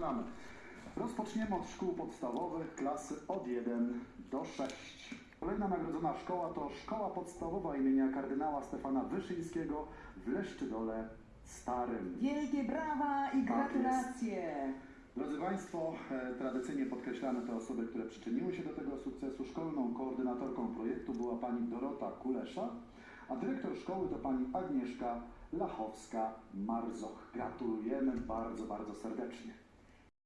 zaczynamy. Rozpoczniemy od szkół podstawowych, klasy od 1 do 6. Kolejna nagrodzona szkoła to Szkoła Podstawowa imienia kardynała Stefana Wyszyńskiego w Leszczydole Starym. Wielkie brawa i tak gratulacje! Drodzy Państwo, e, tradycyjnie podkreślamy te osoby, które przyczyniły się do tego sukcesu. Szkolną koordynatorką projektu była pani Dorota Kulesza, a dyrektor szkoły to pani Agnieszka Lachowska-Marzoch. Gratulujemy bardzo, bardzo serdecznie.